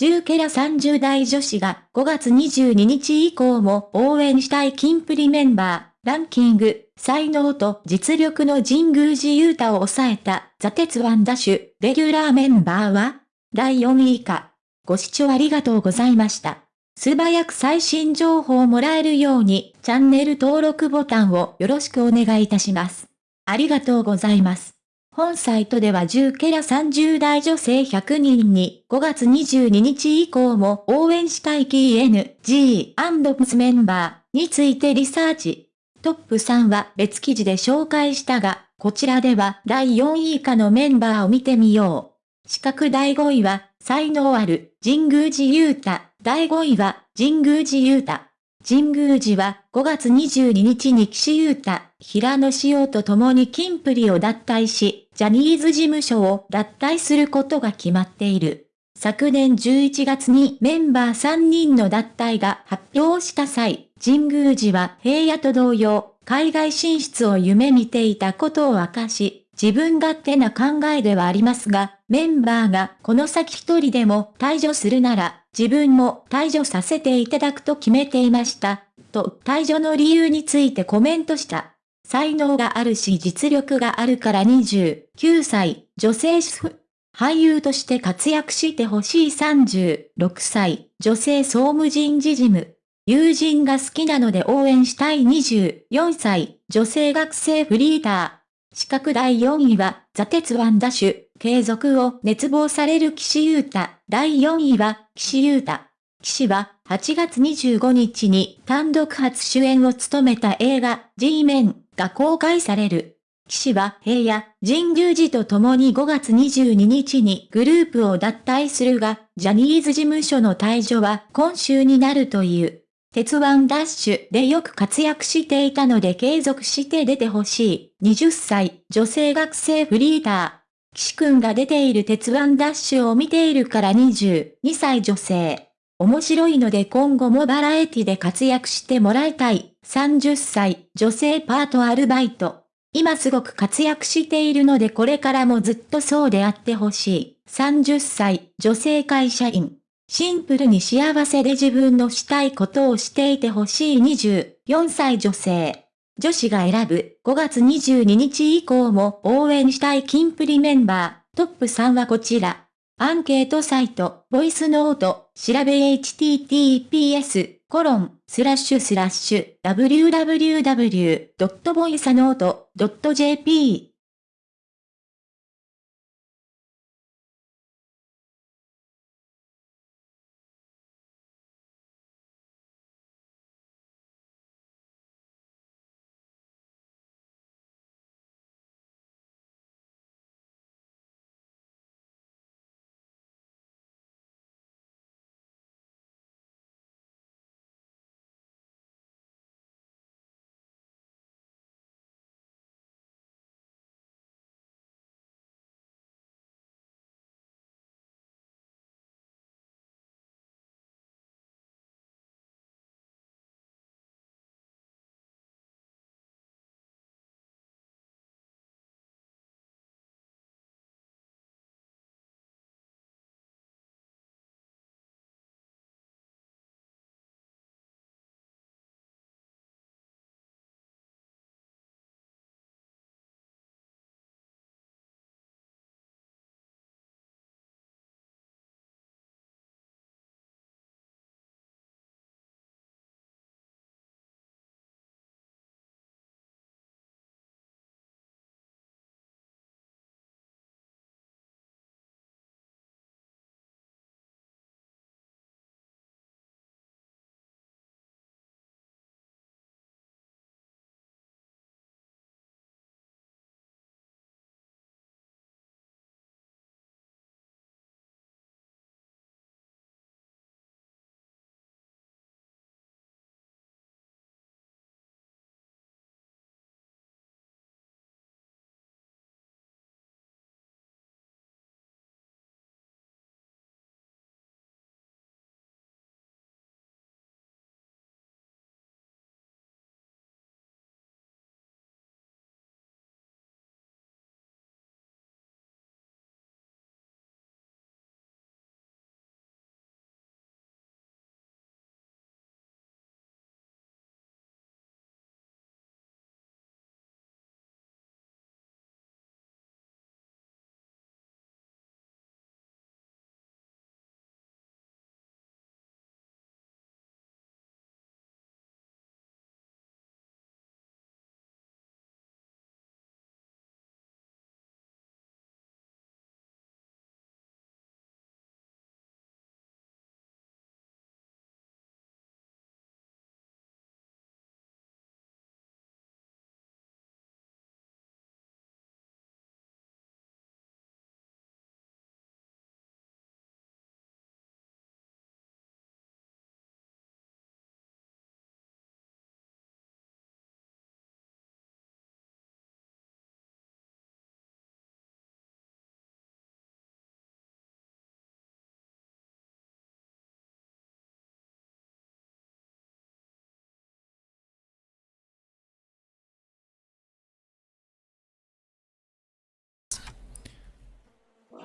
10ケラ30代女子が5月22日以降も応援したいキンプリメンバー、ランキング、才能と実力の神宮寺勇太を抑えた、ザ・鉄腕ダッシュ、レギュラーメンバーは第4位以下。ご視聴ありがとうございました。素早く最新情報をもらえるように、チャンネル登録ボタンをよろしくお願いいたします。ありがとうございます。本サイトでは10ケラ30代女性100人に5月22日以降も応援したい KNG&PS メンバーについてリサーチ。トップ3は別記事で紹介したが、こちらでは第4位以下のメンバーを見てみよう。四角第5位は、才能ある、神宮寺勇太。第5位は、神宮寺勇太。神宮寺は5月22日に岸優太、平野紫耀と共にキンプリを脱退し、ジャニーズ事務所を脱退することが決まっている。昨年11月にメンバー3人の脱退が発表した際、神宮寺は平野と同様、海外進出を夢見ていたことを明かし、自分勝手な考えではありますが、メンバーがこの先一人でも退場するなら、自分も退場させていただくと決めていました。と退場の理由についてコメントした。才能があるし実力があるから29歳、女性主婦。俳優として活躍してほしい36歳、女性総務人事事務。友人が好きなので応援したい24歳、女性学生フリーター。資格第4位は、ザ・鉄腕ダッシュ、継続を熱望される岸優太。第4位は、岸優太。岸は、8月25日に単独初主演を務めた映画、G メンが公開される。岸は平野、神宮寺と共に5月22日にグループを脱退するが、ジャニーズ事務所の退場は今週になるという。鉄腕ダッシュでよく活躍していたので継続して出てほしい。20歳、女性学生フリーター。岸くんが出ている鉄腕ダッシュを見ているから22歳女性。面白いので今後もバラエティで活躍してもらいたい。30歳、女性パートアルバイト。今すごく活躍しているのでこれからもずっとそうであってほしい。30歳、女性会社員。シンプルに幸せで自分のしたいことをしていてほしい24歳女性。女子が選ぶ5月22日以降も応援したいキンプリメンバー。トップ3はこちら。アンケートサイト、ボイスノート、調べ https コロン、スラッシュスラッシュ、www.voicenote.jp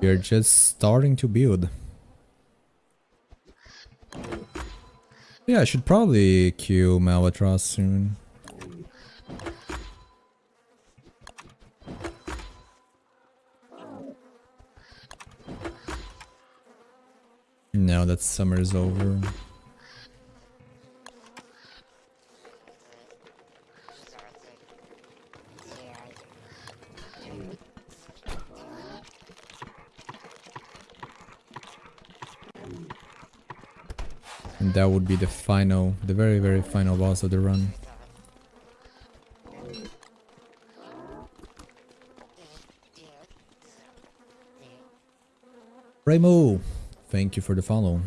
We're just starting to build. Yeah, I should probably kill Malbatross soon. Now that summer is over. And that would be the final, the very, very final boss of the run. Raymo, thank you for the follow.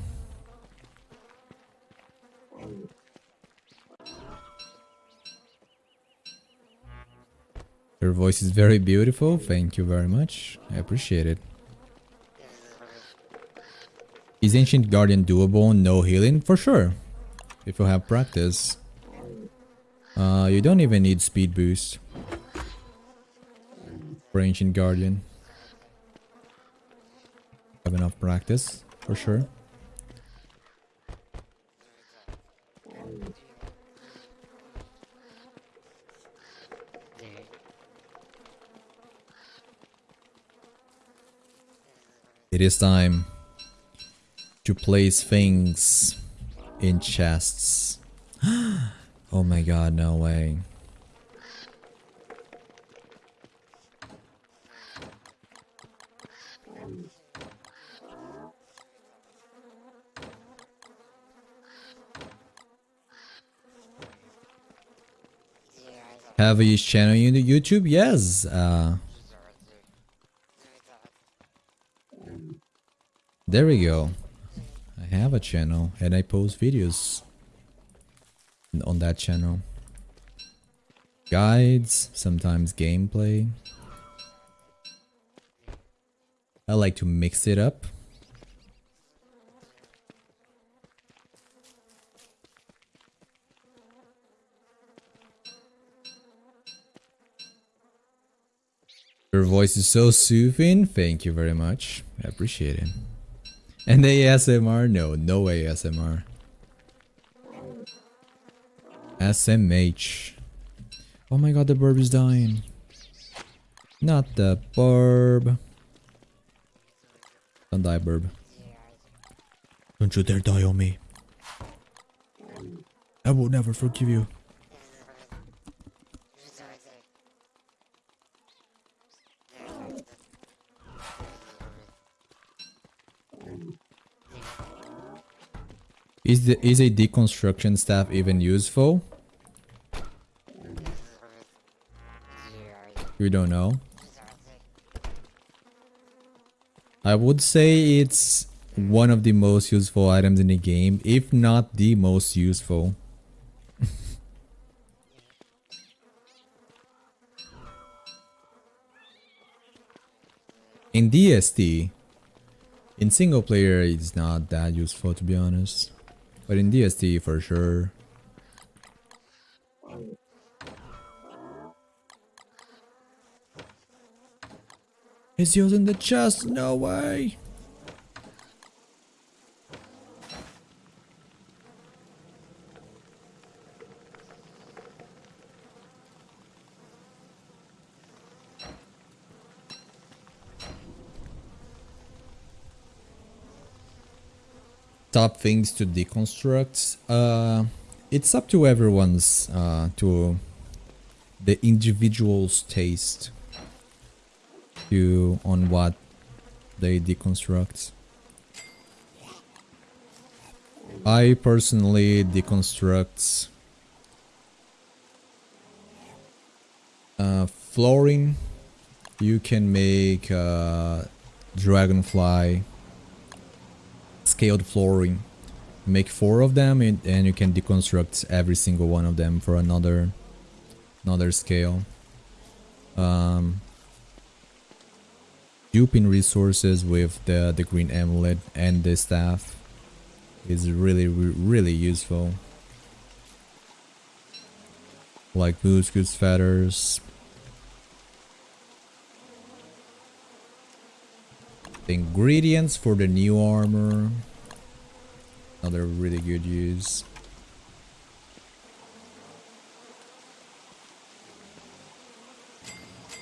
Your voice is very beautiful. Thank you very much. I appreciate it. Is Ancient Guardian doable? No healing? For sure. If you have practice. Uh, you don't even need speed boost. For Ancient Guardian. Have enough practice, for sure. It is time to place things in chests. oh my god, no way. Have a channel on YouTube? Yes. Uh, there we go. Have a channel and I post videos on that channel. Guides, sometimes gameplay. I like to mix it up. Your voice is so soothing. Thank you very much. I appreciate it. And ASMR? No, no ASMR. SMH. Oh my god, the burb is dying. Not the burb. Don't die, burb. Don't you dare die on me. I will never forgive you. Is the is a deconstruction staff even useful? We don't know. I would say it's one of the most useful items in the game, if not the most useful. in DST, in single player, it's not that useful to be honest. But in DST for sure. He's using the chest, no way! Top things to deconstruct. Uh, it's up to everyone's, uh, to the individual's taste to on what they deconstruct. I personally deconstruct uh, flooring. You can make uh, dragonfly scaled flooring. Make four of them and, and you can deconstruct every single one of them for another another scale. Um, duping resources with the, the green amulet and the staff is really, really useful. Like goose goose feathers. The ingredients for the new armor. Another really good use.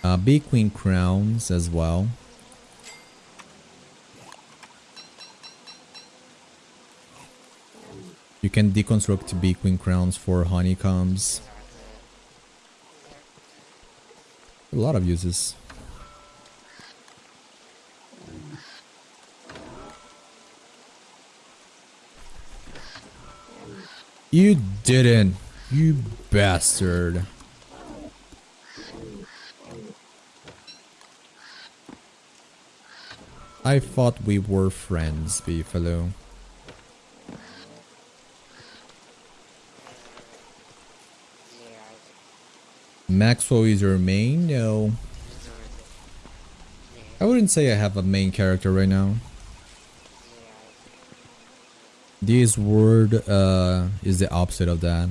Uh, Bee Queen crowns as well. You can deconstruct Bee Queen crowns for honeycombs. A lot of uses. You didn't. You bastard. I thought we were friends, Beefalo. Maxwell is your main? No. I wouldn't say I have a main character right now. This word uh, is the opposite of that.